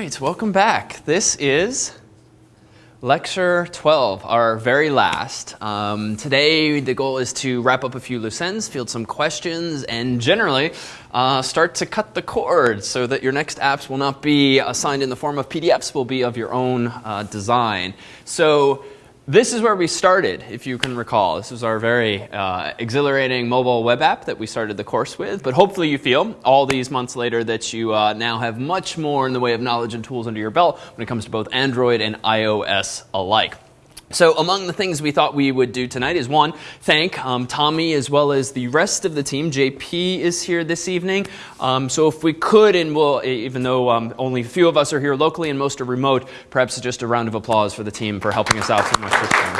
right, welcome back. This is lecture 12, our very last. Um, today, the goal is to wrap up a few loose ends, field some questions, and generally uh, start to cut the cord so that your next apps will not be assigned in the form of PDFs, will be of your own uh, design. So this is where we started, if you can recall. This was our very uh, exhilarating mobile web app that we started the course with. But hopefully you feel, all these months later, that you uh, now have much more in the way of knowledge and tools under your belt when it comes to both Android and iOS alike. So among the things we thought we would do tonight is one, thank um, Tommy as well as the rest of the team. JP is here this evening. Um, so if we could, and we'll, even though um, only a few of us are here locally and most are remote, perhaps just a round of applause for the team for helping us out so much this time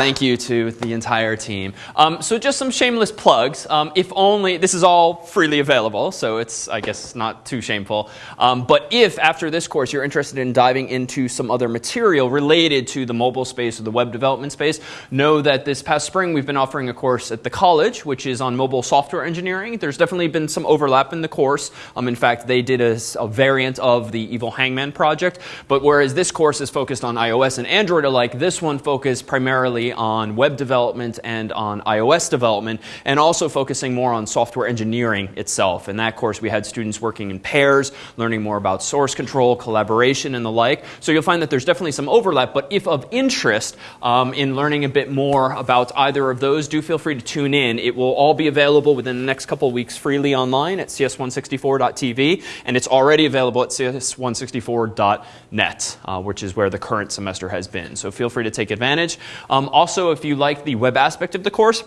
thank you to the entire team. Um, so just some shameless plugs. Um, if only, this is all freely available, so it's, I guess, not too shameful. Um, but if after this course you're interested in diving into some other material related to the mobile space or the web development space, know that this past spring we've been offering a course at the college, which is on mobile software engineering. There's definitely been some overlap in the course. Um, in fact, they did a, a variant of the Evil Hangman project. But whereas this course is focused on iOS and Android alike, this one focused primarily on web development and on iOS development, and also focusing more on software engineering itself. In that course, we had students working in pairs, learning more about source control, collaboration, and the like. So you'll find that there's definitely some overlap, but if of interest um, in learning a bit more about either of those, do feel free to tune in. It will all be available within the next couple weeks freely online at cs164.tv, and it's already available at cs164.net, uh, which is where the current semester has been. So feel free to take advantage. Um, also, if you like the web aspect of the course,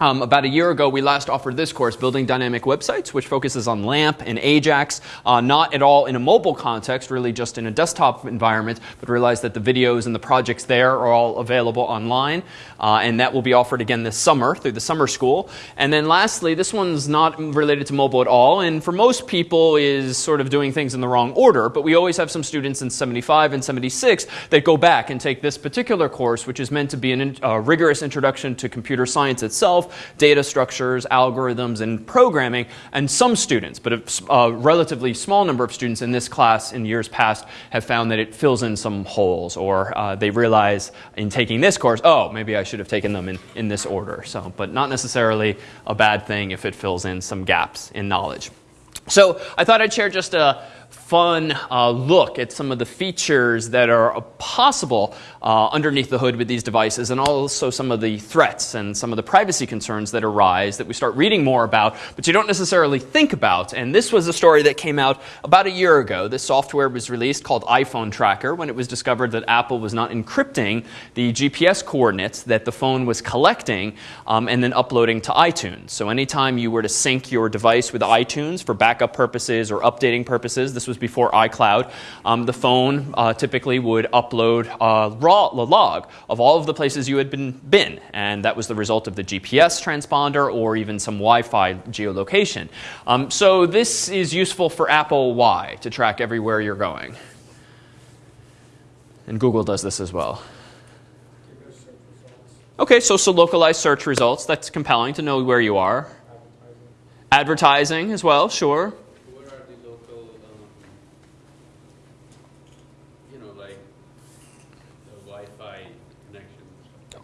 um, about a year ago, we last offered this course, Building Dynamic Websites, which focuses on LAMP and AJAX, uh, not at all in a mobile context, really just in a desktop environment, but realize that the videos and the projects there are all available online, uh, and that will be offered again this summer through the summer school. And then lastly, this one's not related to mobile at all, and for most people is sort of doing things in the wrong order, but we always have some students in 75 and 76 that go back and take this particular course, which is meant to be a uh, rigorous introduction to computer science itself, data structures, algorithms, and programming, and some students, but a, a relatively small number of students in this class in years past have found that it fills in some holes, or uh, they realize in taking this course, oh, maybe I should have taken them in, in this order. So, but not necessarily a bad thing if it fills in some gaps in knowledge. So I thought I'd share just a fun uh, look at some of the features that are possible uh, underneath the hood with these devices and also some of the threats and some of the privacy concerns that arise that we start reading more about but you don't necessarily think about. And this was a story that came out about a year ago. This software was released called iPhone Tracker when it was discovered that Apple was not encrypting the GPS coordinates that the phone was collecting um, and then uploading to iTunes. So anytime you were to sync your device with iTunes for backup purposes or updating purposes, this was before iCloud, um, the phone uh, typically would upload a raw a log of all of the places you had been, been. And that was the result of the GPS transponder or even some Wi-Fi geolocation. Um, so this is useful for Apple why? To track everywhere you're going. And Google does this as well. Okay, so, so localized search results. That's compelling to know where you are. Advertising, Advertising as well, sure.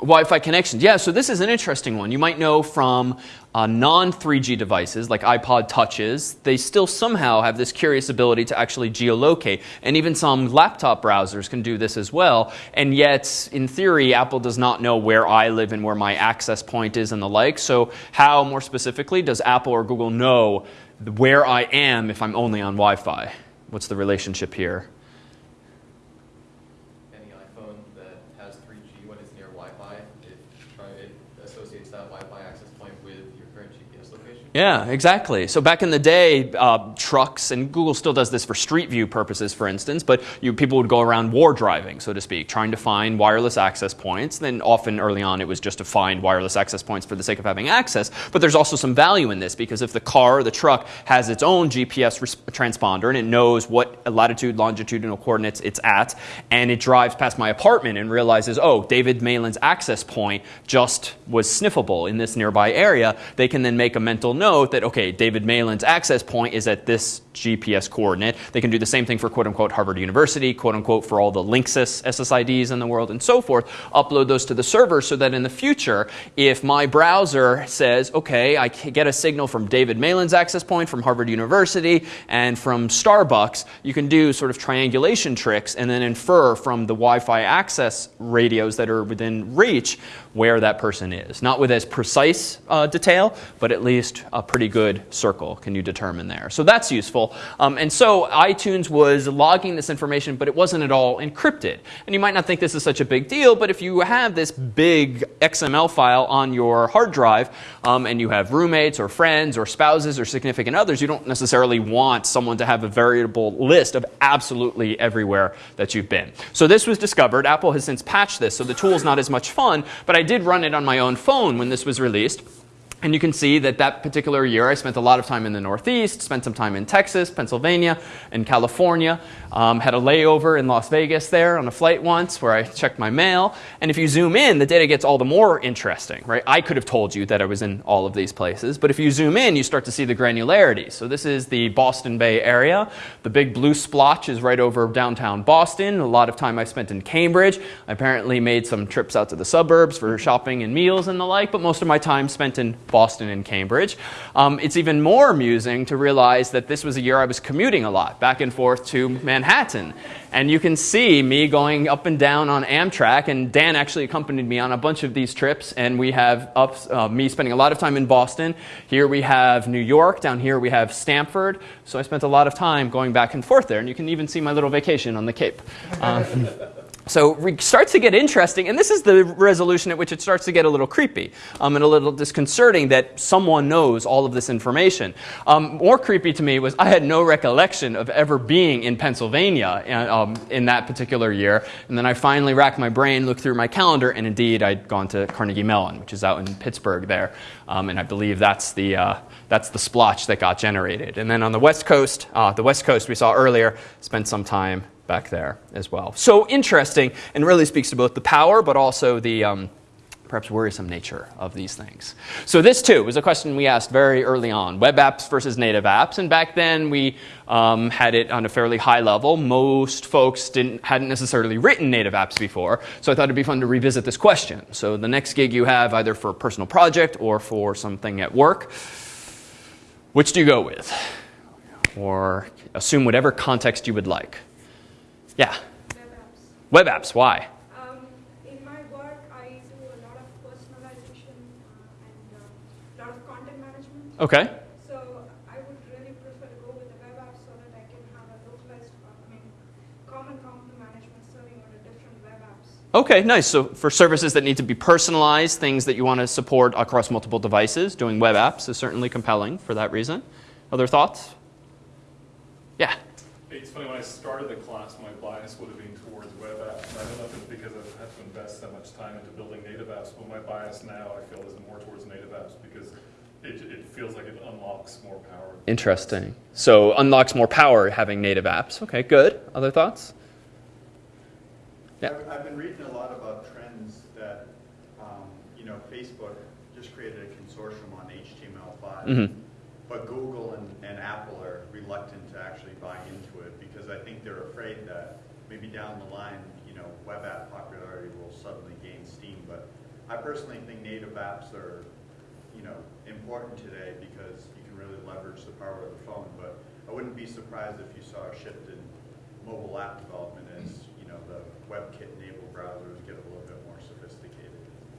Wi-Fi connections. Yeah, so this is an interesting one. You might know from uh, non-3G devices like iPod Touches, they still somehow have this curious ability to actually geolocate. And even some laptop browsers can do this as well. And yet, in theory, Apple does not know where I live and where my access point is and the like. So how, more specifically, does Apple or Google know where I am if I'm only on Wi-Fi? What's the relationship here? Yeah, exactly. So back in the day, uh, trucks, and Google still does this for street view purposes, for instance, but you, people would go around war driving, so to speak, trying to find wireless access points. Then often early on it was just to find wireless access points for the sake of having access. But there's also some value in this because if the car or the truck has its own GPS transponder and it knows what latitude, longitudinal coordinates it's at, and it drives past my apartment and realizes, oh, David Malan's access point just was sniffable in this nearby area, they can then make make a mental note that, okay, David Malan's access point is at this GPS coordinate. They can do the same thing for quote unquote Harvard University, quote unquote for all the Linksys SSIDs in the world and so forth, upload those to the server so that in the future, if my browser says, okay, I get a signal from David Malan's access point, from Harvard University, and from Starbucks, you can do sort of triangulation tricks and then infer from the Wi Fi access radios that are within reach where that person is. Not with as precise uh, detail, but at least a pretty good circle can you determine there. So that's useful. Um, and so iTunes was logging this information, but it wasn't at all encrypted. And you might not think this is such a big deal, but if you have this big XML file on your hard drive um, and you have roommates or friends or spouses or significant others, you don't necessarily want someone to have a variable list of absolutely everywhere that you've been. So this was discovered. Apple has since patched this, so the tool is not as much fun, but I I did run it on my own phone when this was released. And you can see that that particular year I spent a lot of time in the Northeast, spent some time in Texas, Pennsylvania, and California. Um, had a layover in Las Vegas there on a flight once where I checked my mail. And if you zoom in, the data gets all the more interesting, right? I could have told you that I was in all of these places, but if you zoom in, you start to see the granularity. So this is the Boston Bay area. The big blue splotch is right over downtown Boston. A lot of time I spent in Cambridge. I apparently made some trips out to the suburbs for shopping and meals and the like, but most of my time spent in Boston and Cambridge. Um, it's even more amusing to realize that this was a year I was commuting a lot, back and forth to Manhattan. And you can see me going up and down on Amtrak, and Dan actually accompanied me on a bunch of these trips. And we have uh, me spending a lot of time in Boston. Here we have New York. Down here we have Stamford. So I spent a lot of time going back and forth there. And you can even see my little vacation on the Cape. Um, so it starts to get interesting, and this is the resolution at which it starts to get a little creepy um, and a little disconcerting that someone knows all of this information. Um, more creepy to me was I had no recollection of ever being in Pennsylvania uh, um, in that particular year, and then I finally racked my brain, looked through my calendar, and indeed I'd gone to Carnegie Mellon, which is out in Pittsburgh there, um, and I believe that's the uh, that's the splotch that got generated. And then on the West Coast, uh, the West Coast we saw earlier, spent some time back there as well. So interesting and really speaks to both the power but also the um, perhaps worrisome nature of these things. So this too was a question we asked very early on, web apps versus native apps. And back then we um, had it on a fairly high level. Most folks didn't, hadn't necessarily written native apps before. So I thought it'd be fun to revisit this question. So the next gig you have either for a personal project or for something at work, which do you go with? Or assume whatever context you would like. Yeah. Web apps. Web apps. Why? Um, in my work, I do a lot of personalization uh, and a uh, lot of content management. Okay. So I would really prefer to go with the web app so that I can have a localized, uh, I mean, common content management serving on a different web apps. Okay, nice. So for services that need to be personalized, things that you want to support across multiple devices, doing web apps is certainly compelling for that reason. Other thoughts? Yeah. It's funny, when I started the class, my bias would have been towards web apps. And I don't know if it's because I've had to invest so much time into building native apps, but my bias now, I feel, is more towards native apps because it, it feels like it unlocks more power. Interesting. So unlocks more power having native apps. Okay, good. Other thoughts? Yeah. I've, I've been reading a lot about trends that, um, you know, Facebook just created a consortium on HTML5, Mm-hmm. but Google and, and Apple are reluctant to actually buy into it because I think they're afraid that maybe down the line, you know, web app popularity will suddenly gain steam. But I personally think native apps are, you know, important today because you can really leverage the power of the phone. But I wouldn't be surprised if you saw a shift in mobile app development as, you know, the WebKit-enabled browsers get a little bit more sophisticated.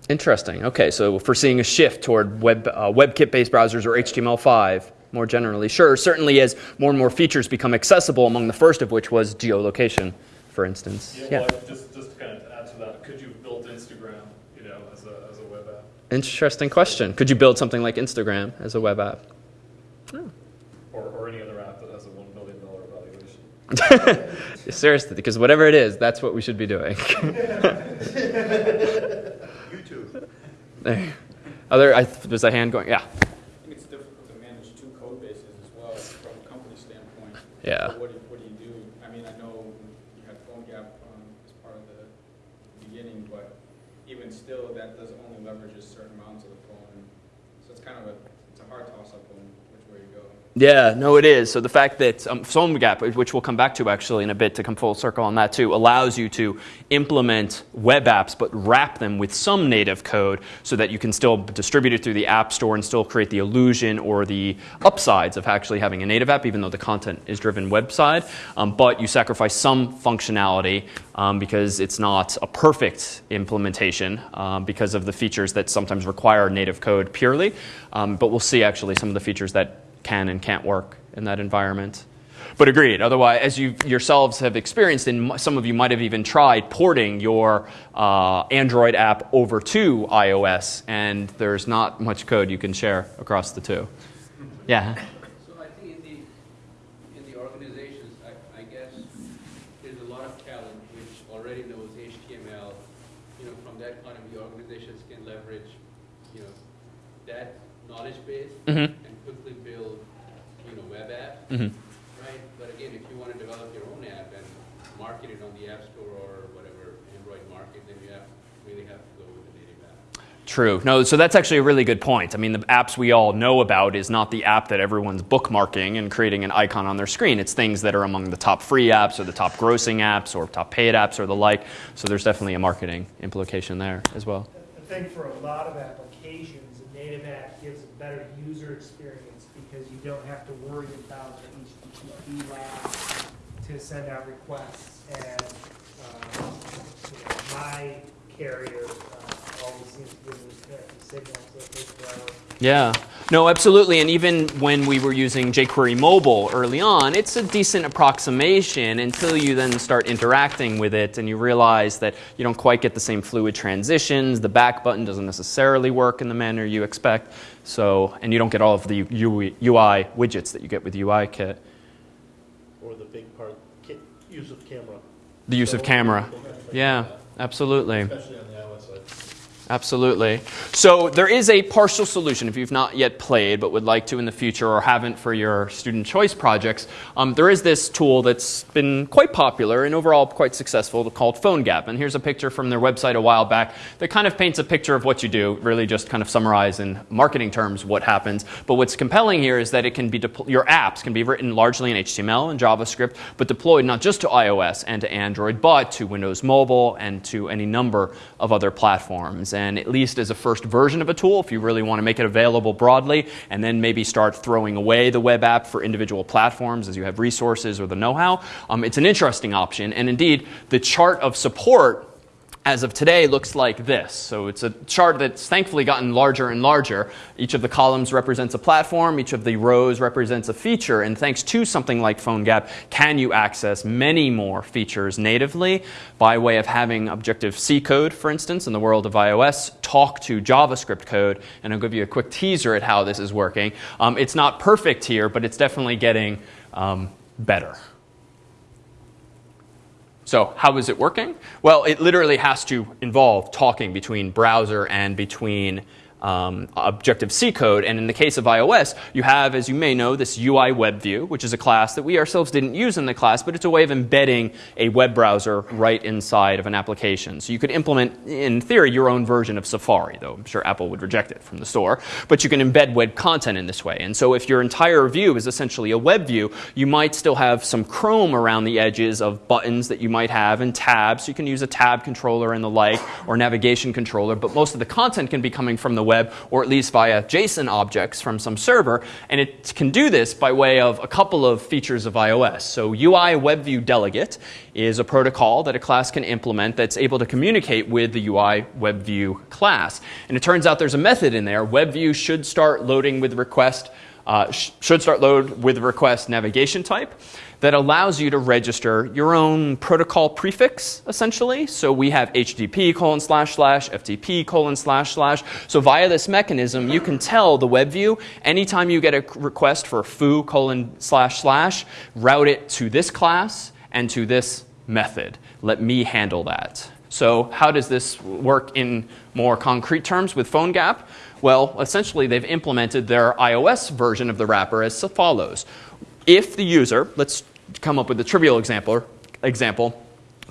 Interesting. Okay, so if we're seeing a shift toward web, uh, WebKit-based browsers or HTML5 more generally, sure. Certainly, as more and more features become accessible, among the first of which was geolocation, for instance. Yeah, well, just, just to kind of add to that, could you have built Instagram, you know, as a, as a web app? Interesting question. Could you build something like Instagram as a web app? Or, or any other app that has a one billion dollar valuation? Seriously, because whatever it is, that's what we should be doing. YouTube. There. Other, I, was a hand going? Yeah. I think it's difficult to manage two code bases as well from a company standpoint. Yeah. So What do, you- what do you do? I mean, I know you had PhoneGap um, as part of the beginning, but even still, that does only leverages certain amounts of the phone. So it's kind of a a hard toss-up on which way to go. Yeah, no, it is. So the fact that um, gap, which we'll come back to actually in a bit to come full circle on that too, allows you to implement web apps but wrap them with some native code so that you can still distribute it through the App Store and still create the illusion or the upsides of actually having a native app, even though the content is driven website. Um, but you sacrifice some functionality um, because it's not a perfect implementation um, because of the features that sometimes require native code purely. Um, but we'll see actually some of the features that can and can't work in that environment. But agreed. Otherwise, as you yourselves have experienced, and some of you might have even tried porting your uh, Android app over to iOS, and there's not much code you can share across the two. Yeah. So I think in the, in the organizations, I, I guess, there's a lot of talent which already knows HTML. You know, from that point of view, organizations can leverage, you know, that knowledge base Mhm. and quickly build, you know, web apps, hmm right? But again, if you want to develop your own app and market it on the App Store or whatever Android market, then you have, really have to go with the native app. True. No, so that's actually a really good point. I mean, the apps we all know about is not the app that everyone's bookmarking and creating an icon on their screen. It's things that are among the top free apps or the top grossing apps or top paid apps or the like. So there's definitely a marketing implication there as well. I think for a lot of applications, a native app gives a better user experience because you don't have to worry about the HTTP lag to send out requests. And, um, you know, my carrier uh, always seems to give me connected signals, so it takes forever. Yeah. No, absolutely. And even when we were using jQuery mobile early on, it's a decent approximation until you then start interacting with it and you realize that you don't quite get the same fluid transitions. The back button doesn't necessarily work in the manner you expect. So, and you don't get all of the UI, UI widgets that you get with UIKit. or the big part, use of camera. The use of camera. Yeah, absolutely. Especially on the iOS side. Absolutely. So there is a partial solution if you've not yet played but would like to in the future or haven't for your student choice projects. Um, there is this tool that's been quite popular and overall quite successful called PhoneGap. And here's a picture from their website a while back that kind of paints a picture of what you do, really just kind of summarize in marketing terms what happens. But what's compelling here is that it can be your apps can be written largely in HTML and JavaScript, but deployed not just to iOS and to Android, but to Windows Mobile and to any number of other platforms. And at least as a first version of a tool, if you really want to make it available broadly, and then maybe start throwing away the web app for individual platforms as you have resources or the know how, um, it's an interesting option. And indeed, the chart of support as of today looks like this. So it's a chart that's thankfully gotten larger and larger. Each of the columns represents a platform, each of the rows represents a feature, and thanks to something like PhoneGap, can you access many more features natively by way of having Objective-C code, for instance, in the world of iOS, talk to JavaScript code, and I'll give you a quick teaser at how this is working. Um, it's not perfect here, but it's definitely getting um, better. So how is it working? Well, it literally has to involve talking between browser and between um, Objective-C code. And in the case of iOS, you have, as you may know, this UI web view, which is a class that we ourselves didn't use in the class, but it's a way of embedding a web browser right inside of an application. So you could implement, in theory, your own version of Safari, though I'm sure Apple would reject it from the store. But you can embed web content in this way. And so if your entire view is essentially a web view, you might still have some Chrome around the edges of buttons that you might have and tabs. You can use a tab controller and the like, or navigation controller, but most of the content can be coming from the web, or at least via JSON objects from some server. And it can do this by way of a couple of features of iOS. So UI WebView Delegate is a protocol that a class can implement that's able to communicate with the UI WebView class. And it turns out there's a method in there. WebView should start loading with request uh, sh- should start load with request navigation type that allows you to register your own protocol prefix, essentially. So we have HTTP colon slash slash, FTP colon slash slash. So via this mechanism, you can tell the web view anytime you get a request for foo colon slash slash, route it to this class and to this method. Let me handle that. So how does this work in more concrete terms with PhoneGap? Well, essentially, they've implemented their iOS version of the wrapper as follows. If the user, let's come up with a trivial example, example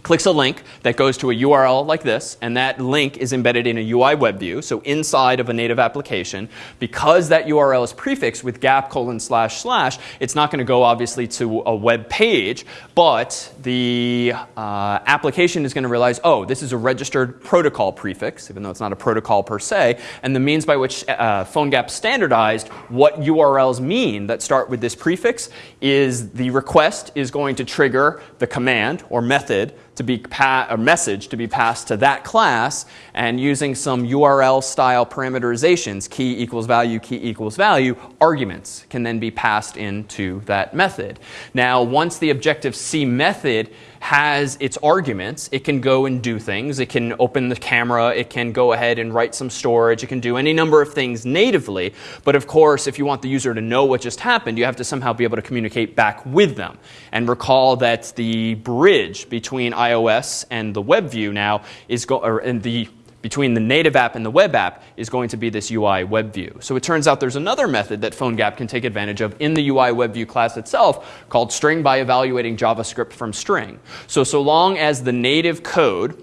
clicks a link that goes to a URL like this, and that link is embedded in a UI web view, so inside of a native application. Because that URL is prefixed with gap colon slash slash, it's not going to go obviously to a web page, but the uh, application is going to realize, oh, this is a registered protocol prefix, even though it's not a protocol per se, and the means by which uh, PhoneGap standardized what URLs mean that start with this prefix is the request is going to trigger the command or method to be a message to be passed to that class and using some URL style parameterizations, key equals value, key equals value, arguments can then be passed into that method. Now, once the Objective-C method has its arguments. It can go and do things. It can open the camera. It can go ahead and write some storage. It can do any number of things natively. But of course, if you want the user to know what just happened, you have to somehow be able to communicate back with them. And recall that the bridge between iOS and the web view now is go- or, and the between the native app and the web app is going to be this UI web view. So it turns out there's another method that PhoneGap can take advantage of in the UI web view class itself called string by evaluating JavaScript from string. So so long as the native code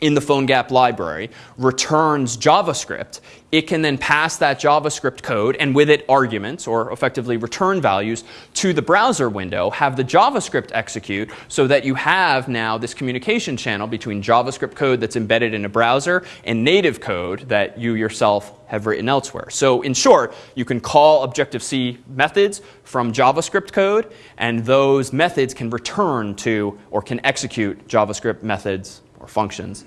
in the PhoneGap library returns JavaScript, it can then pass that JavaScript code and with it arguments or effectively return values to the browser window, have the JavaScript execute so that you have now this communication channel between JavaScript code that's embedded in a browser and native code that you yourself have written elsewhere. So in short, you can call Objective-C methods from JavaScript code and those methods can return to or can execute JavaScript methods or functions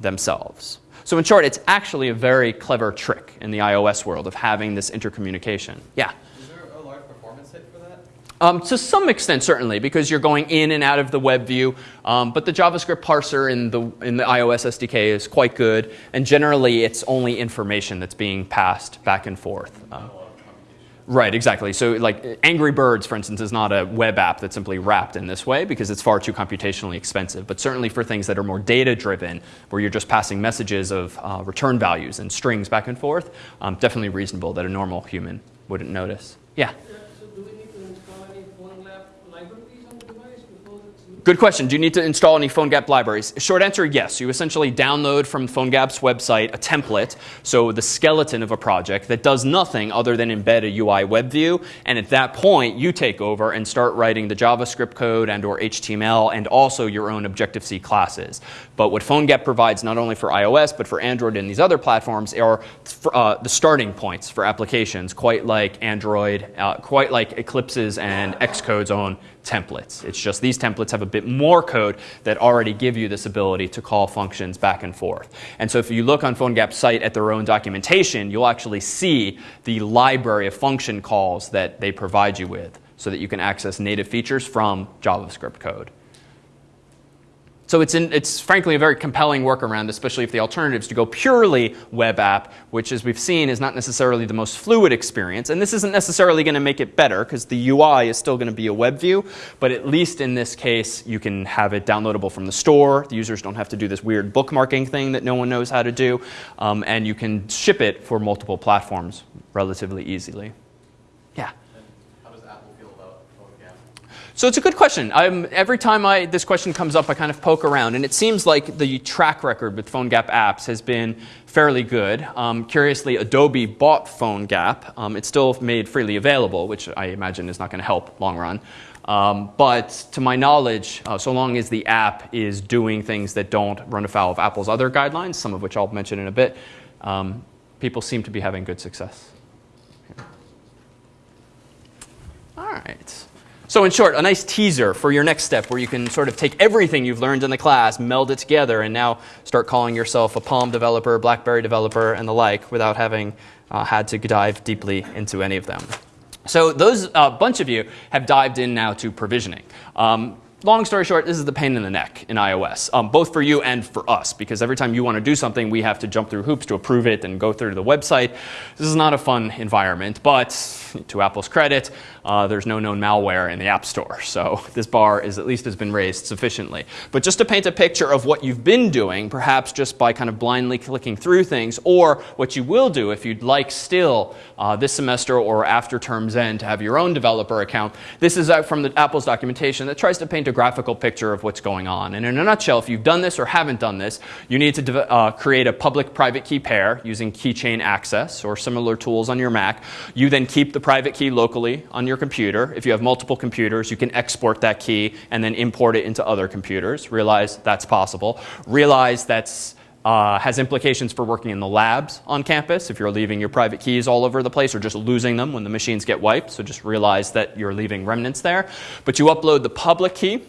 themselves. So in short, it's actually a very clever trick in the iOS world of having this intercommunication. Yeah? Is there a large performance hit for that? Um, to some extent, certainly, because you're going in and out of the web view. Um, but the JavaScript parser in the, in the iOS SDK is quite good. And generally, it's only information that's being passed back and forth. Um, Right, exactly. So, like Angry Birds, for instance, is not a web app that's simply wrapped in this way because it's far too computationally expensive. But certainly for things that are more data driven, where you're just passing messages of uh, return values and strings back and forth, um, definitely reasonable that a normal human wouldn't notice. Yeah? So do we need to install any PhoneGap libraries on the device before it's Good question. Do you need to install any PhoneGap libraries? Short answer, yes. You essentially download from PhoneGap's website a template, so the skeleton of a project that does nothing other than embed a UI web view, and at that point you take over and start writing the JavaScript code and or HTML and also your own Objective-C classes. But what PhoneGap provides not only for iOS but for Android and these other platforms are uh, the starting points for applications, quite like Android, uh, quite like Eclipse's and Xcode's own templates. It's just these templates have a bit more code that already give you this ability to call functions back and forth. And so if you look on PhoneGap's site at their own documentation, you'll actually see the library of function calls that they provide you with so that you can access native features from JavaScript code. So it's, in, it's frankly a very compelling workaround, especially if the alternative is to go purely web app, which as we've seen is not necessarily the most fluid experience. And this isn't necessarily going to make it better because the UI is still going to be a web view, but at least in this case you can have it downloadable from the store. The users don't have to do this weird bookmarking thing that no one knows how to do. Um, and you can ship it for multiple platforms relatively easily. Yeah. So it's a good question. I'm, every time I, this question comes up, I kind of poke around, and it seems like the track record with PhoneGap apps has been fairly good. Um, curiously, Adobe bought PhoneGap. Um, it's still made freely available, which I imagine is not going to help long run. Um, but to my knowledge, uh, so long as the app is doing things that don't run afoul of Apple's other guidelines, some of which I'll mention in a bit, um, people seem to be having good success. All right. So in short, a nice teaser for your next step where you can sort of take everything you've learned in the class, meld it together, and now start calling yourself a Palm developer, BlackBerry developer, and the like without having uh, had to dive deeply into any of them. So those uh, bunch of you have dived in now to provisioning. Um, long story short, this is the pain in the neck in iOS, um, both for you and for us, because every time you want to do something, we have to jump through hoops to approve it and go through the website. This is not a fun environment, but to Apple's credit, uh, there's no known malware in the App Store. So this bar is at least has been raised sufficiently. But just to paint a picture of what you've been doing, perhaps just by kind of blindly clicking through things, or what you will do if you'd like still uh, this semester or after term's end to have your own developer account, this is uh, from the Apple's documentation that tries to paint a graphical picture of what's going on. And in a nutshell, if you've done this or haven't done this, you need to uh, create a public-private key pair using keychain access or similar tools on your Mac. You then keep the private key locally on your computer. If you have multiple computers, you can export that key and then import it into other computers. Realize that's possible. Realize that's uh, has implications for working in the labs on campus if you're leaving your private keys all over the place or just losing them when the machines get wiped. So just realize that you're leaving remnants there. But you upload the public key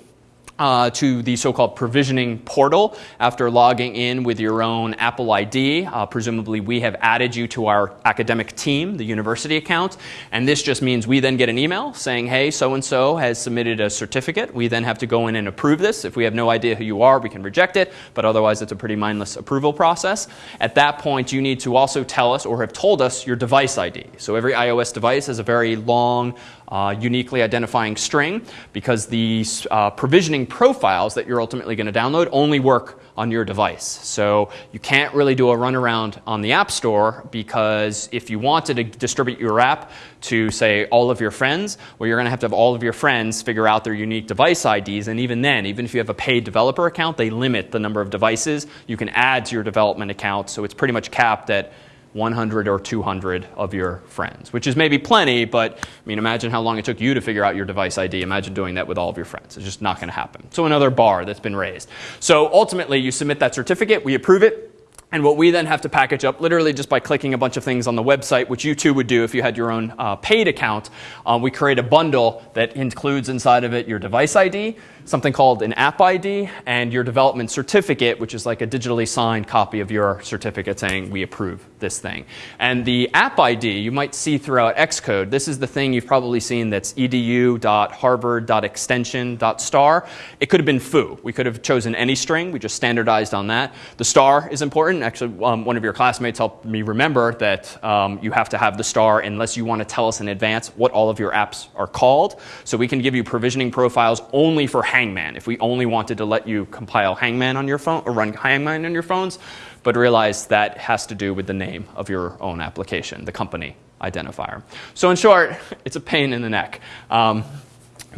uh, to the so-called provisioning portal after logging in with your own Apple ID. Uh, presumably, we have added you to our academic team, the university account, and this just means we then get an email saying, "Hey, so and so has submitted a certificate." We then have to go in and approve this. If we have no idea who you are, we can reject it, but otherwise, it's a pretty mindless approval process. At that point, you need to also tell us or have told us your device ID. So every iOS device has a very long uh, uniquely identifying string because the uh, provisioning profiles that you're ultimately going to download only work on your device. So you can't really do a runaround on the App Store because if you wanted to distribute your app to, say, all of your friends, well, you're going to have to have all of your friends figure out their unique device IDs. And even then, even if you have a paid developer account, they limit the number of devices you can add to your development account. So it's pretty much capped at 100 or 200 of your friends, which is maybe plenty, but I mean, imagine how long it took you to figure out your device ID. Imagine doing that with all of your friends. It's just not going to happen. So, another bar that's been raised. So, ultimately, you submit that certificate, we approve it. And what we then have to package up, literally just by clicking a bunch of things on the website, which you too would do if you had your own uh, paid account, uh, we create a bundle that includes inside of it your device ID, something called an app ID and your development certificate, which is like a digitally signed copy of your certificate saying we approve this thing. And the app ID you might see throughout Xcode. This is the thing you've probably seen that's edu.harvard.extension.star. It could have been foo. We could have chosen any string. We just standardized on that. The star is important. Actually, um, one of your classmates helped me remember that um, you have to have the star unless you want to tell us in advance what all of your apps are called. So we can give you provisioning profiles only for Hangman if we only wanted to let you compile Hangman on your phone or run Hangman on your phones, but realize that has to do with the name of your own application, the company identifier. So in short, it's a pain in the neck. Um,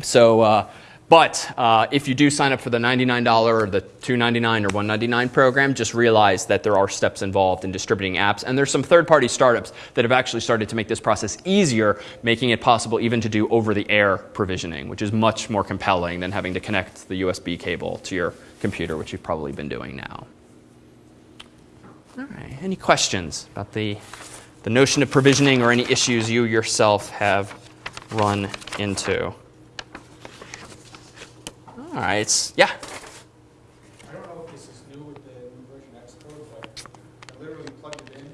so. Uh, but uh, if you do sign up for the $99 or the 299 or 199 program, just realize that there are steps involved in distributing apps. And there's some third party startups that have actually started to make this process easier, making it possible even to do over the air provisioning, which is much more compelling than having to connect the USB cable to your computer, which you've probably been doing now. All right, any questions about the, the notion of provisioning or any issues you yourself have run into? All right. Yeah. I don't know if this is new with the new version Xcode, but I literally plugged it in,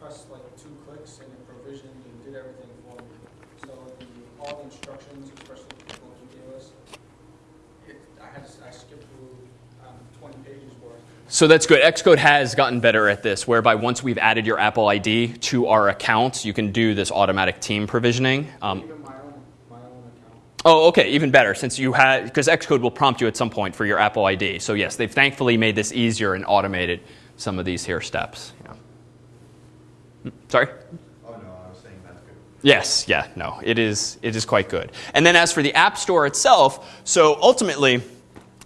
pressed like two clicks, and it provisioned and did everything for me. So the, all the instructions, especially the people you gave us, it, I had, to- I skipped through, um, twenty pages worth. So that's good. Xcode has gotten better at this, whereby once we've added your Apple ID to our account, you can do this automatic team provisioning. Um, Even my own, my own account. Oh, okay, even better, since you had, because Xcode will prompt you at some point for your Apple ID. So yes, they've thankfully made this easier and automated some of these here steps. Yeah. Sorry? Oh, no, I was saying that's good. Yes, yeah, no, it is, it is quite good. And then as for the App Store itself, so ultimately,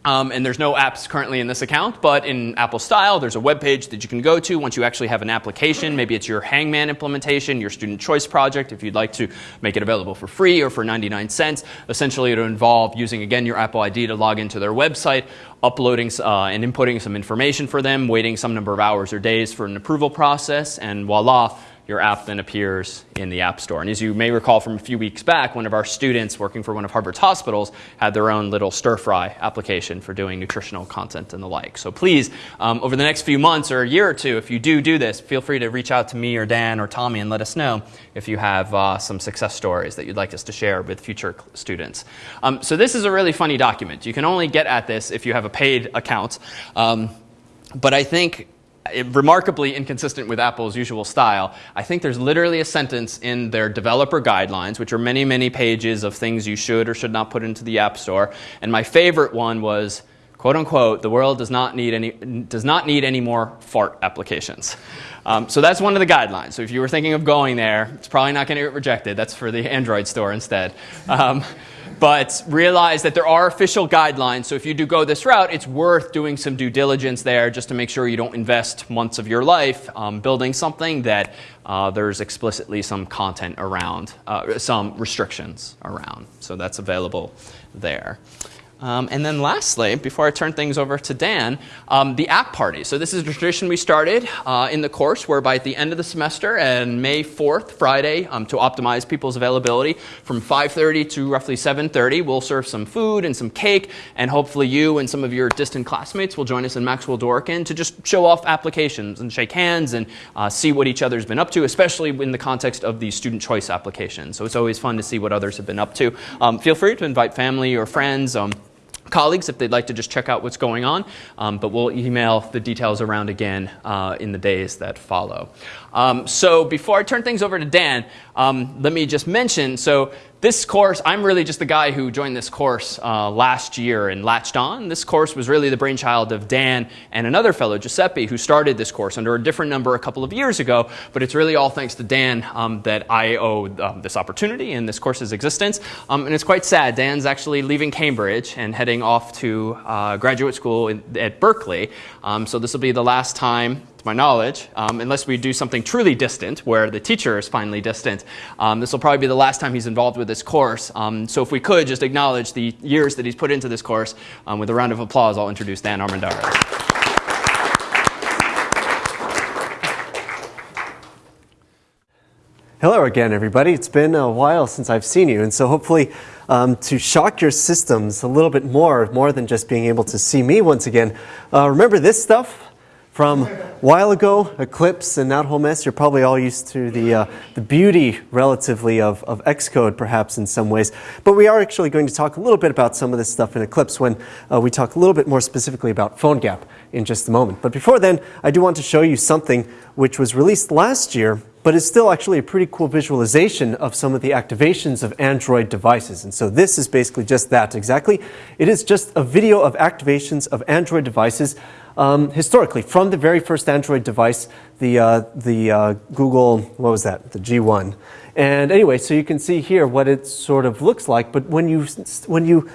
um, and there's no apps currently in this account, but in Apple style, there's a web page that you can go to once you actually have an application. Maybe it's your Hangman implementation, your student choice project, if you'd like to make it available for free or for 99 cents. Essentially, it'll involve using, again, your Apple ID to log into their website, uploading uh, and inputting some information for them, waiting some number of hours or days for an approval process, and voila, your app then appears in the App Store. And as you may recall from a few weeks back, one of our students working for one of Harvard's hospitals had their own little stir fry application for doing nutritional content and the like. So please, um, over the next few months or a year or two, if you do do this, feel free to reach out to me or Dan or Tommy and let us know if you have uh, some success stories that you'd like us to share with future students. Um, so this is a really funny document. You can only get at this if you have a paid account. Um, but I think remarkably inconsistent with Apple's usual style. I think there's literally a sentence in their developer guidelines, which are many, many pages of things you should or should not put into the App Store. And my favorite one was, quote unquote, the world does not need any, does not need any more fart applications. Um, so that's one of the guidelines. So if you were thinking of going there, it's probably not going to get rejected. That's for the Android store instead. Um, but realize that there are official guidelines. So if you do go this route, it's worth doing some due diligence there just to make sure you don't invest months of your life um, building something that uh, there's explicitly some content around, uh, some restrictions around. So that's available there. Um, and then lastly, before I turn things over to Dan, um, the app party. So this is a tradition we started uh, in the course whereby at the end of the semester and May 4th, Friday, um, to optimize people's availability from 5.30 to roughly 7.30, we'll serve some food and some cake and hopefully you and some of your distant classmates will join us in Maxwell Dworkin to just show off applications and shake hands and uh, see what each other's been up to, especially in the context of the student choice application. So it's always fun to see what others have been up to. Um, feel free to invite family or friends. Colleagues if they'd like to just check out what's going on, um, but we'll email the details around again uh, in the days that follow. Um, so before I turn things over to Dan, um, let me just mention, so this course, I'm really just the guy who joined this course uh, last year and latched on. This course was really the brainchild of Dan and another fellow, Giuseppe, who started this course under a different number a couple of years ago. But it's really all thanks to Dan um, that I owe um, this opportunity and this course's existence. Um, and it's quite sad. Dan's actually leaving Cambridge and heading off to uh, graduate school in, at Berkeley. Um, so this will be the last time to my knowledge, um, unless we do something truly distant, where the teacher is finally distant. Um, this will probably be the last time he's involved with this course. Um, so if we could just acknowledge the years that he's put into this course um, with a round of applause, I'll introduce Dan Armendariz. Hello again, everybody. It's been a while since I've seen you, and so hopefully um, to shock your systems a little bit more, more than just being able to see me once again. Uh, remember this stuff? From a while ago, Eclipse and that whole mess, you're probably all used to the, uh, the beauty, relatively, of, of Xcode, perhaps in some ways. But we are actually going to talk a little bit about some of this stuff in Eclipse when uh, we talk a little bit more specifically about PhoneGap in just a moment. But before then, I do want to show you something which was released last year, but is still actually a pretty cool visualization of some of the activations of Android devices. And so this is basically just that exactly. It is just a video of activations of Android devices um, historically, from the very first Android device, the, uh, the uh, Google, what was that, the G1. And anyway, so you can see here what it sort of looks like, but when you, when you,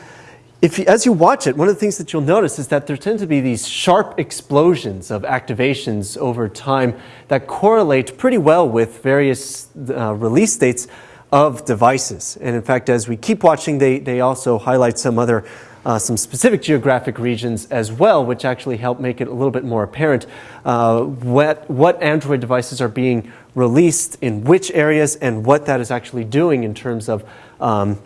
if you, as you watch it, one of the things that you'll notice is that there tend to be these sharp explosions of activations over time that correlate pretty well with various uh, release dates of devices. And in fact, as we keep watching, they, they also highlight some other uh, some specific geographic regions as well, which actually help make it a little bit more apparent uh, what, what Android devices are being released in which areas and what that is actually doing in terms of, um,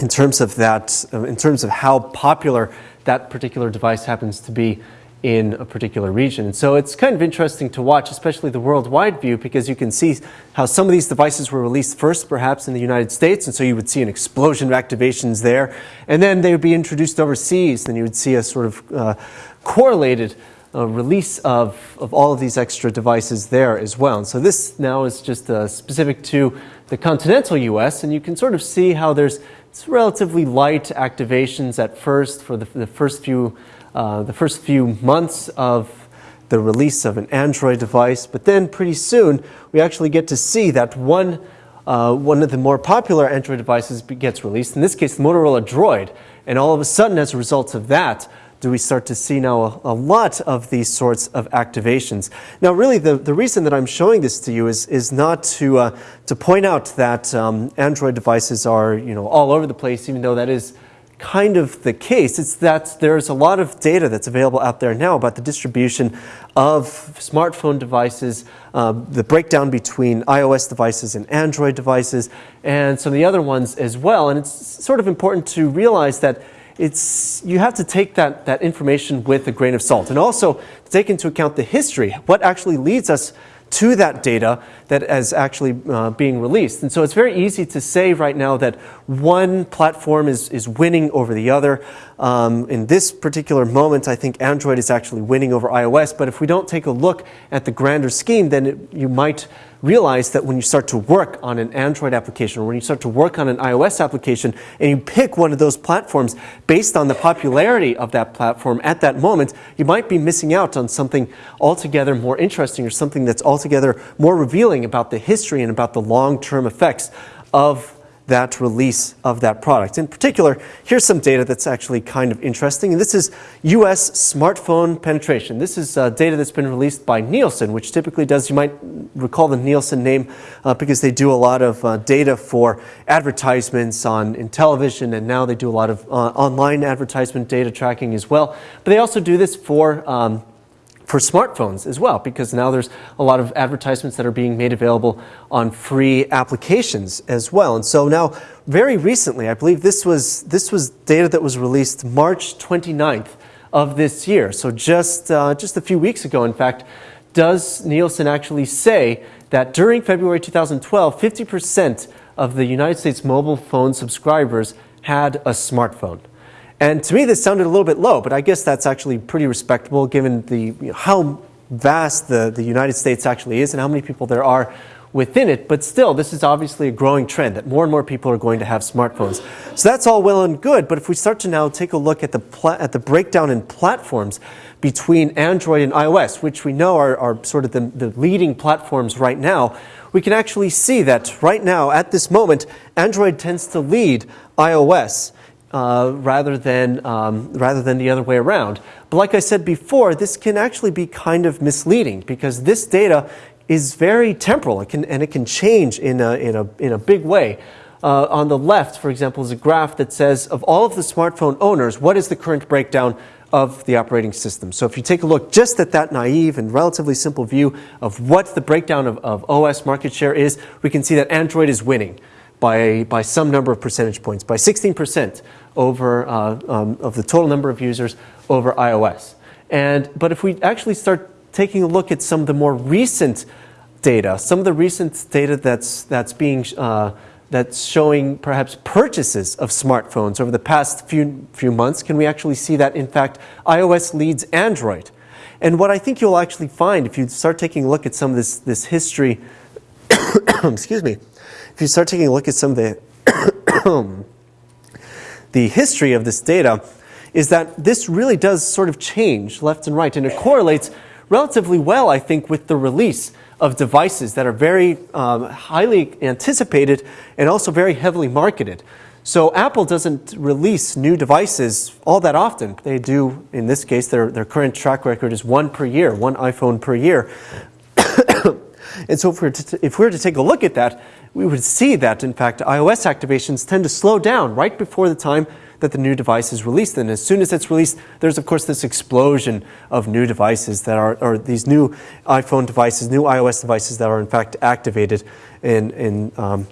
in terms of that, uh, in terms of how popular that particular device happens to be in a particular region. So it's kind of interesting to watch, especially the worldwide view, because you can see how some of these devices were released first, perhaps in the United States, and so you would see an explosion of activations there, and then they would be introduced overseas, and you would see a sort of uh, correlated uh, release of, of all of these extra devices there as well. And so this now is just uh, specific to the continental US, and you can sort of see how there's it's relatively light activations at first for the, the first few uh, the first few months of the release of an Android device, but then pretty soon we actually get to see that one, uh, one of the more popular Android devices gets released, in this case the Motorola Droid, and all of a sudden as a result of that, do we start to see now a, a, lot of these sorts of activations. Now really the, the reason that I'm showing this to you is, is not to, uh, to point out that um, Android devices are you know, all over the place, even though that is kind of the case. It's that there's a lot of data that's available out there now about the distribution of smartphone devices, uh, the breakdown between iOS devices and Android devices, and some of the other ones as well. And it's sort of important to realize that it's, you have to take that, that information with a grain of salt. And also take into account the history, what actually leads us to that data that is actually uh, being released. And so it's very easy to say right now that one platform is, is winning over the other. Um, in this particular moment, I think Android is actually winning over iOS. But if we don't take a look at the grander scheme, then it, you might realize that when you start to work on an Android application or when you start to work on an iOS application and you pick one of those platforms based on the popularity of that platform at that moment, you might be missing out on something altogether more interesting or something that's altogether more revealing about the history and about the long-term effects of that release of that product. In particular, here's some data that's actually kind of interesting. And this is US smartphone penetration. This is uh, data that's been released by Nielsen, which typically does, you might recall the Nielsen name uh, because they do a lot of uh, data for advertisements on in television, and now they do a lot of uh, online advertisement data tracking as well. But they also do this for um, for smartphones as well, because now there's a lot of advertisements that are being made available on free applications as well. And so now, very recently, I believe this was, this was data that was released March 29th of this year. So just, uh, just a few weeks ago, in fact, does Nielsen actually say that during February 2012, 50% of the United States mobile phone subscribers had a smartphone. And to me, this sounded a little bit low, but I guess that's actually pretty respectable given the, you know, how vast the, the United States actually is and how many people there are within it. But still, this is obviously a growing trend that more and more people are going to have smartphones. So that's all well and good. But if we start to now take a look at the, at the breakdown in platforms between Android and iOS, which we know are, are sort of the, the leading platforms right now, we can actually see that right now, at this moment, Android tends to lead iOS uh, rather, than, um, rather than the other way around. But like I said before, this can actually be kind of misleading because this data is very temporal it can, and it can change in a, in a, in a big way. Uh, on the left, for example, is a graph that says of all of the smartphone owners, what is the current breakdown of the operating system. So if you take a look just at that naive and relatively simple view of what the breakdown of, of OS market share is, we can see that Android is winning by, by some number of percentage points, by 16% over uh, um, of the total number of users over iOS. And, but if we actually start taking a look at some of the more recent data, some of the recent data that's, that's being uh, that's showing perhaps purchases of smartphones over the past few, few months, can we actually see that in fact iOS leads Android? And what I think you'll actually find if you start taking a look at some of this, this history, excuse me, if you start taking a look at some of the the history of this data is that this really does sort of change left and right, and it correlates relatively well, I think, with the release of devices that are very um, highly anticipated and also very heavily marketed. So Apple doesn't release new devices all that often. They do, in this case, their, their current track record is one per year, one iPhone per year. and so if we, were to, if we were to take a look at that, we would see that, in fact, iOS activations tend to slow down right before the time that the new device is released. And as soon as it's released, there's, of course, this explosion of new devices that are, or these new iPhone devices, new iOS devices that are, in fact, activated in, in um,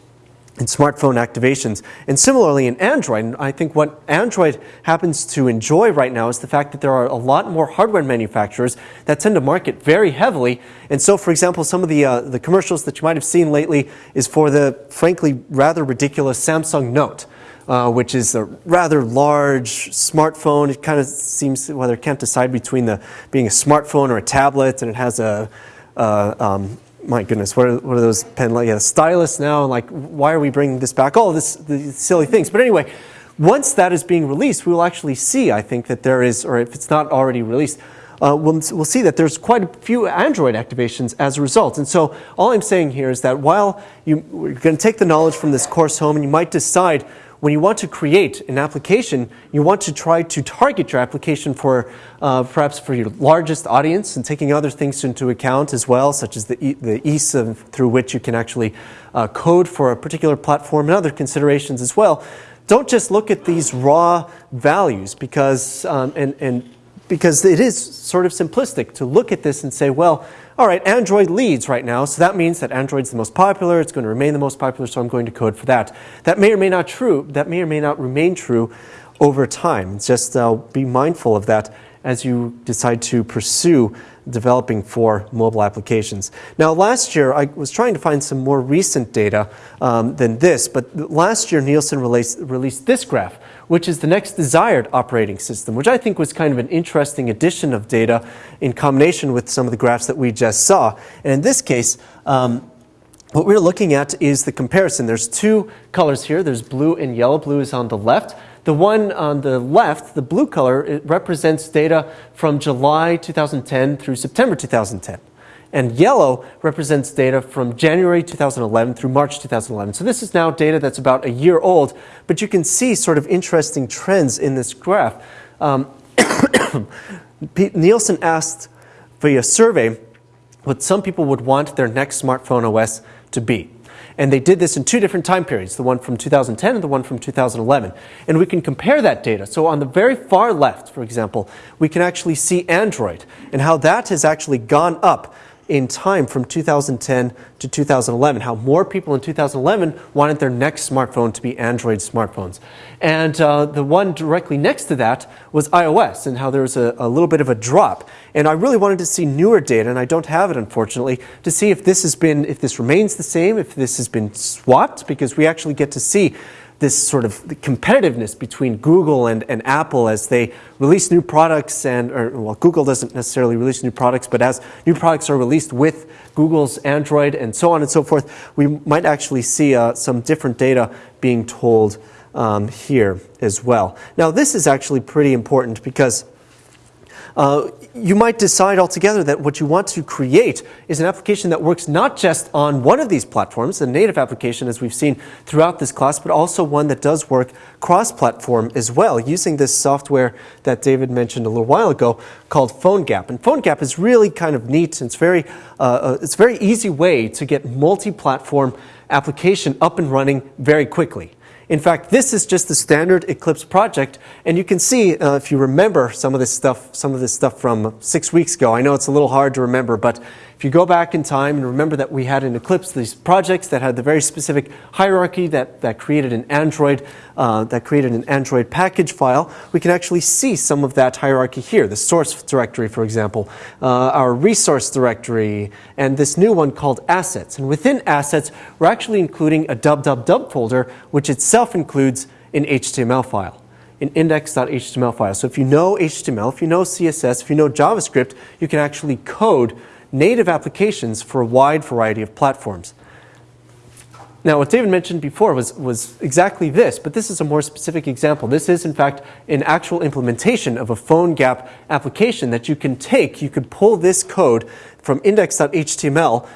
in smartphone activations. And similarly in Android, I think what Android happens to enjoy right now is the fact that there are a lot more hardware manufacturers that tend to market very heavily. And so, for example, some of the, uh, the commercials that you might have seen lately is for the, frankly, rather ridiculous Samsung Note. Uh, which is a rather large smartphone. It kind of seems, well, they can't decide between the being a smartphone or a tablet, and it has a, uh, um, my goodness, what are, what are those pen like? Yeah, stylus now, like why are we bringing this back? All this these silly things. But anyway, once that is being released, we will actually see, I think, that there is, or if it's not already released, uh, we'll, we'll see that there's quite a few Android activations as a result. And so all I'm saying here is that while you, you're going to take the knowledge from this course home and you might decide when you want to create an application, you want to try to target your application for uh, perhaps for your largest audience and taking other things into account as well, such as the, e the ease of, through which you can actually uh, code for a particular platform and other considerations as well. Don't just look at these raw values because, um, and, and because it is sort of simplistic to look at this and say, well, all right, Android leads right now, so that means that Android's the most popular, it's going to remain the most popular, so I'm going to code for that. That may or may not true, that may or may not remain true over time. Just uh, be mindful of that as you decide to pursue developing for mobile applications. Now, last year, I was trying to find some more recent data um, than this, but last year Nielsen released, released this graph, which is the next desired operating system, which I think was kind of an interesting addition of data in combination with some of the graphs that we just saw. And in this case, um, what we're looking at is the comparison. There's two colors here. There's blue and yellow. Blue is on the left. The one on the left, the blue color, it represents data from July 2010 through September 2010. And yellow represents data from January 2011 through March 2011. So this is now data that's about a year old, but you can see sort of interesting trends in this graph. Um, Nielsen asked via survey what some people would want their next smartphone OS to be. And they did this in two different time periods, the one from 2010 and the one from 2011. And we can compare that data. So on the very far left, for example, we can actually see Android and how that has actually gone up in time from 2010 to 2011, how more people in 2011 wanted their next smartphone to be Android smartphones. And uh, the one directly next to that was iOS, and how there was a, a little bit of a drop. And I really wanted to see newer data, and I don't have it unfortunately, to see if this has been, if this remains the same, if this has been swapped, because we actually get to see this sort of competitiveness between Google and, and Apple as they release new products and, or, well, Google doesn't necessarily release new products, but as new products are released with Google's Android and so on and so forth, we might actually see uh, some different data being told um, here as well. Now, this is actually pretty important because uh, you might decide altogether that what you want to create is an application that works not just on one of these platforms, a native application as we've seen throughout this class, but also one that does work cross-platform as well, using this software that David mentioned a little while ago called PhoneGap. And PhoneGap is really kind of neat. It's very, uh, uh it's a very easy way to get multi-platform application up and running very quickly. In fact, this is just the standard Eclipse project, and you can see, uh, if you remember some of this stuff, some of this stuff from six weeks ago, I know it's a little hard to remember, but if you go back in time and remember that we had in Eclipse these projects that had the very specific hierarchy that, that created an Android, uh, that created an Android package file, we can actually see some of that hierarchy here. The source directory, for example, uh, our resource directory, and this new one called assets. And within assets, we're actually including a dub folder, which itself includes an HTML file an index.html file. So if you know HTML, if you know CSS, if you know JavaScript, you can actually code native applications for a wide variety of platforms. Now, what David mentioned before was, was exactly this, but this is a more specific example. This is, in fact, an actual implementation of a PhoneGap application that you can take. You could pull this code from index.html,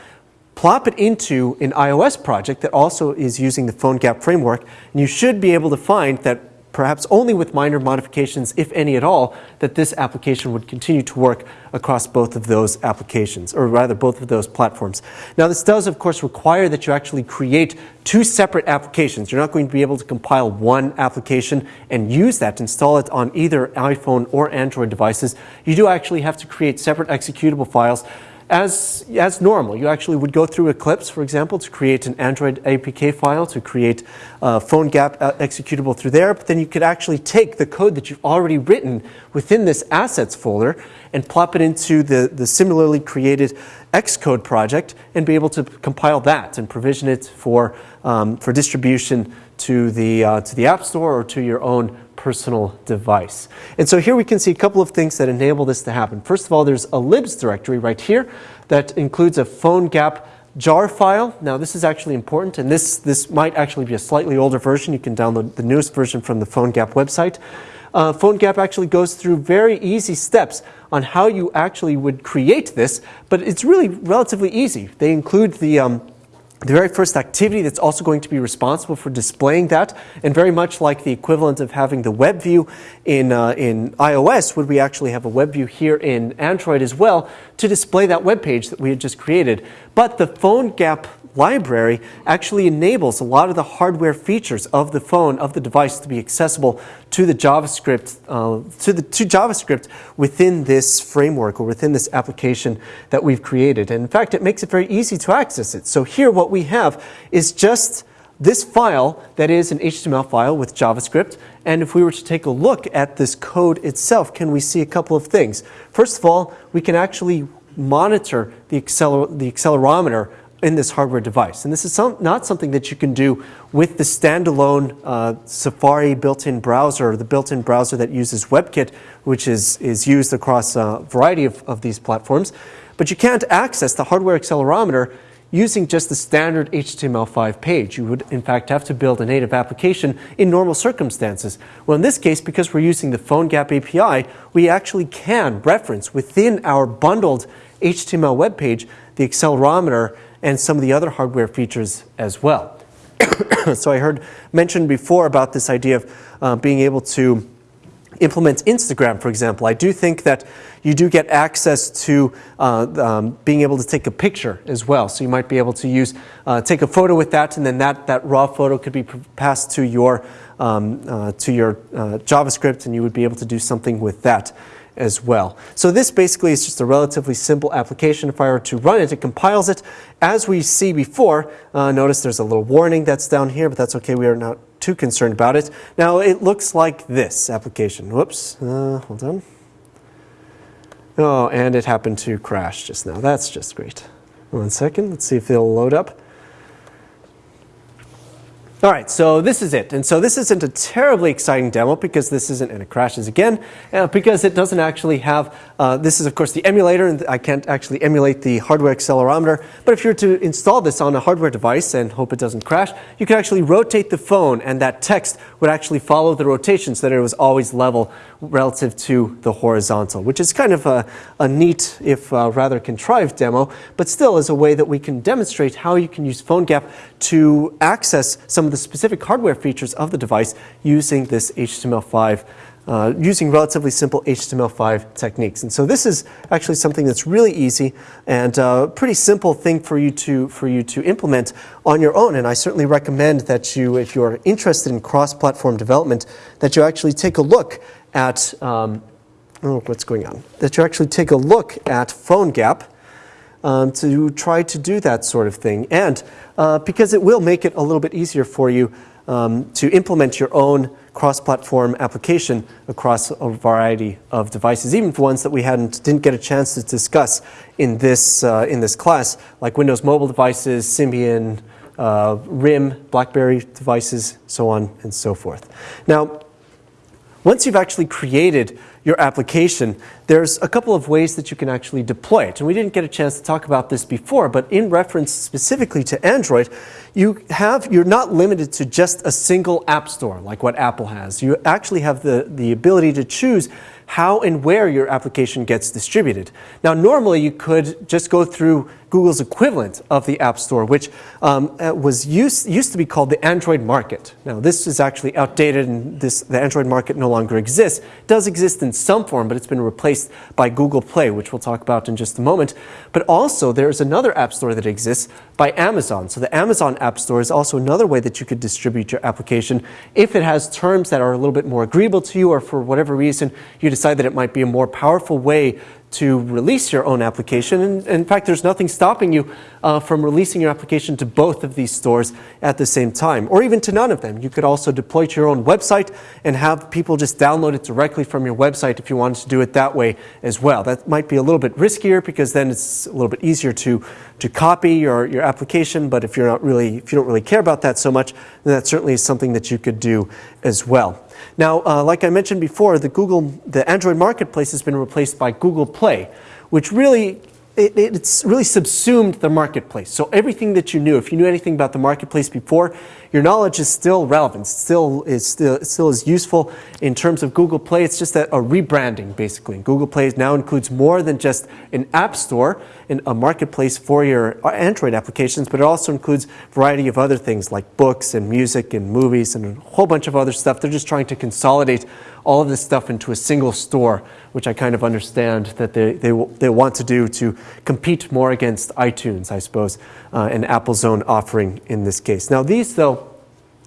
plop it into an iOS project that also is using the PhoneGap framework, and you should be able to find that perhaps only with minor modifications, if any at all, that this application would continue to work across both of those applications, or rather both of those platforms. Now this does of course require that you actually create two separate applications. You're not going to be able to compile one application and use that, to install it on either iPhone or Android devices. You do actually have to create separate executable files as, as normal. You actually would go through Eclipse, for example, to create an Android APK file, to create a PhoneGap uh, executable through there, but then you could actually take the code that you've already written within this assets folder and plop it into the, the similarly created Xcode project and be able to compile that and provision it for, um, for distribution to the, uh, to the App Store or to your own personal device. And so here we can see a couple of things that enable this to happen. First of all, there's a libs directory right here that includes a PhoneGap jar file. Now this is actually important and this, this might actually be a slightly older version. You can download the newest version from the PhoneGap website. Uh, PhoneGap actually goes through very easy steps on how you actually would create this, but it's really relatively easy. They include the um, the very first activity that's also going to be responsible for displaying that, and very much like the equivalent of having the web view in, uh, in iOS, would we actually have a web view here in Android as well to display that web page that we had just created. But the PhoneGap library actually enables a lot of the hardware features of the phone, of the device to be accessible to the JavaScript, uh, to, the, to JavaScript within this framework or within this application that we've created. And in fact, it makes it very easy to access it. So here what we have is just this file that is an HTML file with JavaScript. And if we were to take a look at this code itself, can we see a couple of things? First of all, we can actually monitor the, acceler the accelerometer in this hardware device. And this is some, not something that you can do with the standalone uh, Safari built-in browser, or the built-in browser that uses WebKit, which is, is used across a variety of, of these platforms. But you can't access the hardware accelerometer using just the standard HTML5 page. You would, in fact, have to build a native application in normal circumstances. Well, in this case, because we're using the PhoneGap API, we actually can reference within our bundled HTML web page, the accelerometer, and some of the other hardware features as well. so I heard mentioned before about this idea of uh, being able to implement Instagram, for example. I do think that you do get access to uh, um, being able to take a picture as well. So you might be able to use, uh, take a photo with that, and then that, that raw photo could be passed to your, um, uh, to your uh, JavaScript, and you would be able to do something with that as well. So this basically is just a relatively simple application. If I were to run it, it compiles it. As we see before, uh, notice there's a little warning that's down here, but that's okay. We are not too concerned about it. Now it looks like this application. Whoops, uh, hold on. Oh, and it happened to crash just now. That's just great. One second, let's see if it'll load up. All right, so this is it. And so this isn't a terribly exciting demo because this isn't, and it crashes again, uh, because it doesn't actually have, uh, this is of course the emulator, and I can't actually emulate the hardware accelerometer. But if you were to install this on a hardware device and hope it doesn't crash, you can actually rotate the phone and that text would actually follow the rotation so that it was always level relative to the horizontal, which is kind of a, a neat, if uh, rather contrived demo, but still is a way that we can demonstrate how you can use PhoneGap to access some of the specific hardware features of the device using this HTML5 uh, using relatively simple HTML5 techniques. And so this is actually something that's really easy and a uh, pretty simple thing for you to for you to implement on your own. And I certainly recommend that you, if you're interested in cross-platform development, that you actually take a look at um, oh, what's going on. That you actually take a look at PhoneGap um, to try to do that sort of thing. And uh, because it will make it a little bit easier for you um, to implement your own cross-platform application across a variety of devices, even for ones that we hadn't didn't get a chance to discuss in this uh, in this class, like Windows mobile devices, Symbian, uh, RIM, BlackBerry devices, so on and so forth. Now, once you've actually created your application, there's a couple of ways that you can actually deploy it. And we didn't get a chance to talk about this before, but in reference specifically to Android, you have, you're not limited to just a single app store like what Apple has. You actually have the, the ability to choose how and where your application gets distributed. Now, normally you could just go through Google's equivalent of the App Store, which um, uh, was used, used to be called the Android Market. Now, this is actually outdated and this, the Android Market no longer exists. It does exist in some form, but it's been replaced by Google Play, which we'll talk about in just a moment. But also, there's another App Store that exists by Amazon. So the Amazon App Store is also another way that you could distribute your application if it has terms that are a little bit more agreeable to you or for whatever reason you decide that it might be a more powerful way to release your own application. And in fact, there's nothing stopping you uh, from releasing your application to both of these stores at the same time, or even to none of them. You could also deploy to your own website and have people just download it directly from your website if you wanted to do it that way as well. That might be a little bit riskier because then it's a little bit easier to, to copy your, your application, but if you're not really, if you don't really care about that so much, then that certainly is something that you could do as well. Now, uh, like I mentioned before, the Google, the Android Marketplace has been replaced by Google Play, which really it, it's really subsumed the marketplace. So everything that you knew, if you knew anything about the marketplace before, your knowledge is still relevant, still is still, still is useful in terms of Google Play. It's just a, a rebranding basically. Google Play now includes more than just an app store and a marketplace for your Android applications, but it also includes a variety of other things like books and music and movies and a whole bunch of other stuff. They're just trying to consolidate all of this stuff into a single store, which I kind of understand that they, they, they want to do to compete more against iTunes, I suppose, uh, and Apple's own offering in this case. Now, these, though,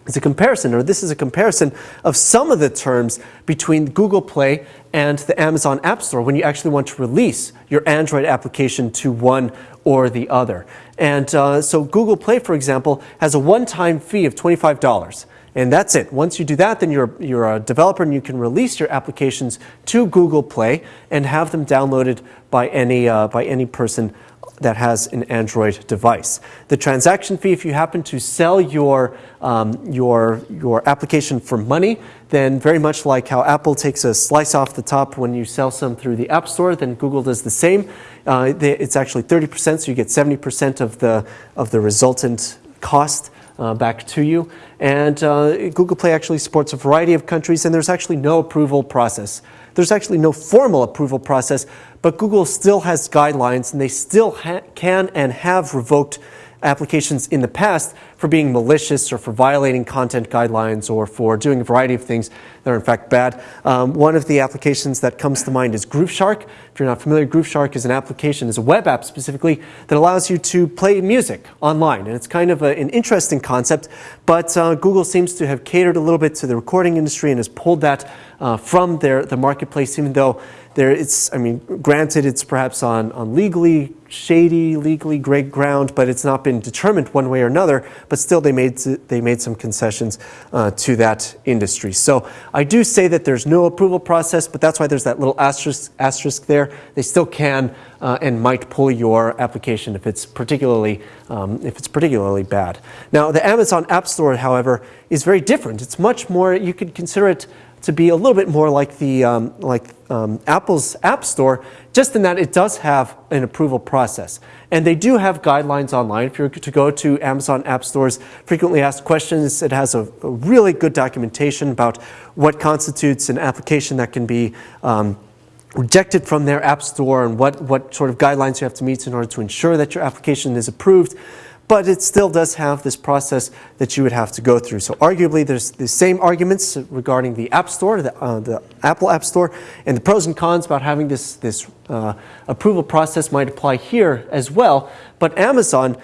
is a comparison, or this is a comparison of some of the terms between Google Play and the Amazon App Store when you actually want to release your Android application to one or the other. And uh, so Google Play, for example, has a one-time fee of $25. And that's it. Once you do that, then you're, you're a developer and you can release your applications to Google Play and have them downloaded by any, uh, by any person that has an Android device. The transaction fee, if you happen to sell your, um, your, your application for money, then very much like how Apple takes a slice off the top when you sell some through the App Store, then Google does the same. Uh, it's actually 30%, so you get 70% of the, of the resultant cost uh, back to you. And uh, Google Play actually supports a variety of countries, and there's actually no approval process. There's actually no formal approval process, but Google still has guidelines and they still can and have revoked applications in the past for being malicious or for violating content guidelines or for doing a variety of things that are in fact bad. Um, one of the applications that comes to mind is GrooveShark. If you're not familiar, GrooveShark is an application, is a web app specifically that allows you to play music online. And it's kind of a, an interesting concept, but uh, Google seems to have catered a little bit to the recording industry and has pulled that uh, from their the marketplace, even though there it's I mean, granted it's perhaps on, on legally shady, legally gray ground, but it's not been determined one way or another. But still, they made they made some concessions uh, to that industry. So I do say that there's no approval process, but that's why there's that little asterisk asterisk there. They still can uh, and might pull your application if it's particularly um, if it's particularly bad. Now, the Amazon App Store, however, is very different. It's much more. You could consider it to be a little bit more like the um, like um, Apple's App Store, just in that it does have an approval process, and they do have guidelines online. If you're to go to Amazon App Store's frequently asked questions, it has a, a really good documentation about what constitutes an application that can be. Um, rejected from their app store and what, what sort of guidelines you have to meet in order to ensure that your application is approved but it still does have this process that you would have to go through. So arguably, there's the same arguments regarding the App Store, the, uh, the Apple App Store, and the pros and cons about having this, this uh, approval process might apply here as well. But Amazon,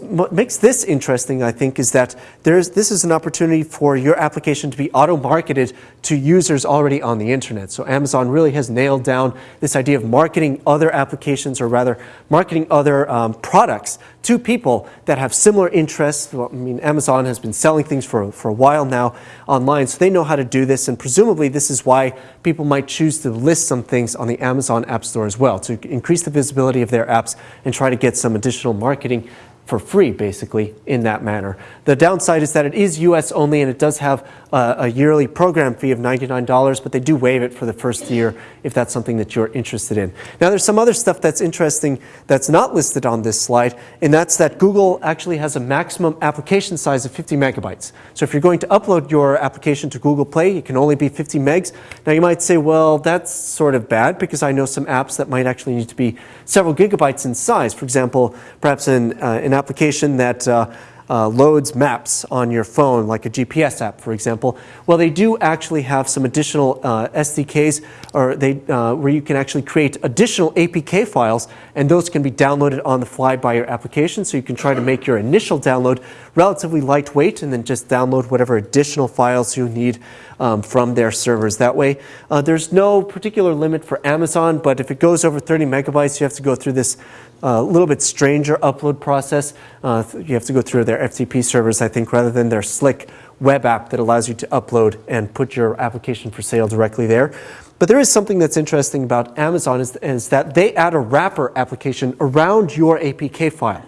what makes this interesting, I think, is that there's, this is an opportunity for your application to be auto-marketed to users already on the internet. So Amazon really has nailed down this idea of marketing other applications, or rather, marketing other um, products to people that have similar interests. Well, I mean, Amazon has been selling things for, for a while now online, so they know how to do this, and presumably this is why people might choose to list some things on the Amazon App Store as well, to increase the visibility of their apps and try to get some additional marketing for free, basically, in that manner. The downside is that it is US only and it does have a yearly program fee of $99, but they do waive it for the first year if that's something that you're interested in. Now, there's some other stuff that's interesting that's not listed on this slide, and that's that Google actually has a maximum application size of 50 megabytes. So if you're going to upload your application to Google Play, it can only be 50 megs. Now, you might say, well, that's sort of bad because I know some apps that might actually need to be several gigabytes in size. For example, perhaps an, uh, an application that uh, uh, loads maps on your phone, like a GPS app, for example, well, they do actually have some additional uh, SDKs or they, uh, where you can actually create additional APK files, and those can be downloaded on the fly by your application. So you can try to make your initial download relatively lightweight and then just download whatever additional files you need um, from their servers. That way, uh, there's no particular limit for Amazon, but if it goes over 30 megabytes, you have to go through this a little bit stranger upload process. Uh, you have to go through their FTP servers, I think, rather than their slick web app that allows you to upload and put your application for sale directly there. But there is something that's interesting about Amazon is, is that they add a wrapper application around your APK file.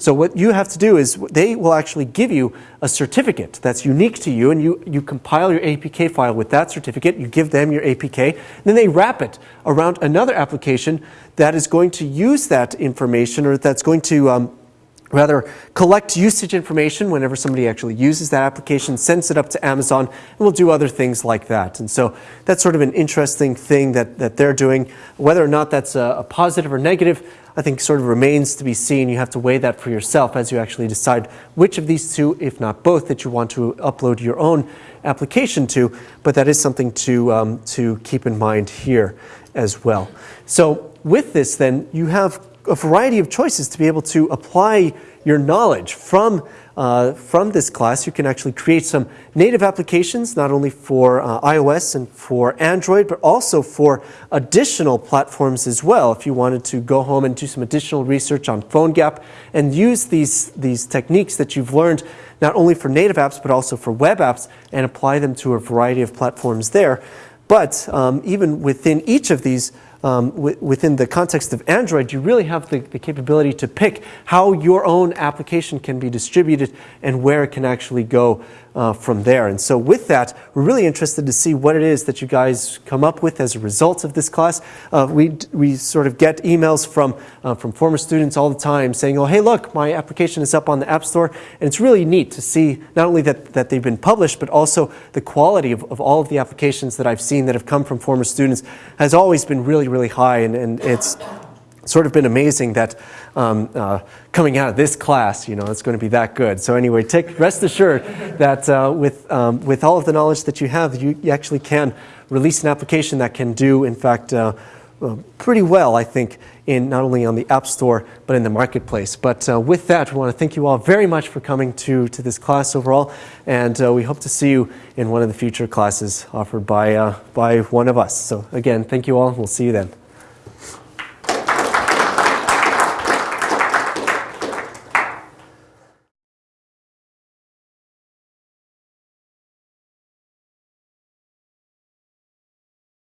So what you have to do is they will actually give you a certificate that's unique to you, and you, you compile your APK file with that certificate. You give them your APK, and then they wrap it around another application that is going to use that information or that's going to um, rather collect usage information whenever somebody actually uses that application, sends it up to Amazon, and we'll do other things like that. And so that's sort of an interesting thing that, that they're doing. Whether or not that's a, a positive or negative, I think sort of remains to be seen. You have to weigh that for yourself as you actually decide which of these two, if not both, that you want to upload your own application to. But that is something to, um, to keep in mind here as well. So with this, then, you have a variety of choices to be able to apply your knowledge from uh, from this class, you can actually create some native applications, not only for uh, iOS and for Android, but also for additional platforms as well. If you wanted to go home and do some additional research on PhoneGap and use these, these techniques that you've learned not only for native apps, but also for web apps and apply them to a variety of platforms there. But um, even within each of these, um, within the context of Android, you really have the, the, capability to pick how your own application can be distributed and where it can actually go uh, from there. And so with that, we're really interested to see what it is that you guys come up with as a result of this class. Uh, we, we sort of get emails from, uh, from former students all the time saying, oh, hey, look, my application is up on the App Store. And it's really neat to see not only that, that they've been published, but also the quality of, of all of the applications that I've seen that have come from former students has always been really, really high, and, and it's sort of been amazing that um, uh, coming out of this class, you know, it's going to be that good. So anyway, take rest assured that uh, with um, with all of the knowledge that you have, you, you actually can release an application that can do, in fact, uh, pretty well, I think, in not only on the App Store but in the marketplace. But uh, with that, we want to thank you all very much for coming to to this class overall, and uh, we hope to see you in one of the future classes offered by uh, by one of us. So again, thank you all. We'll see you then.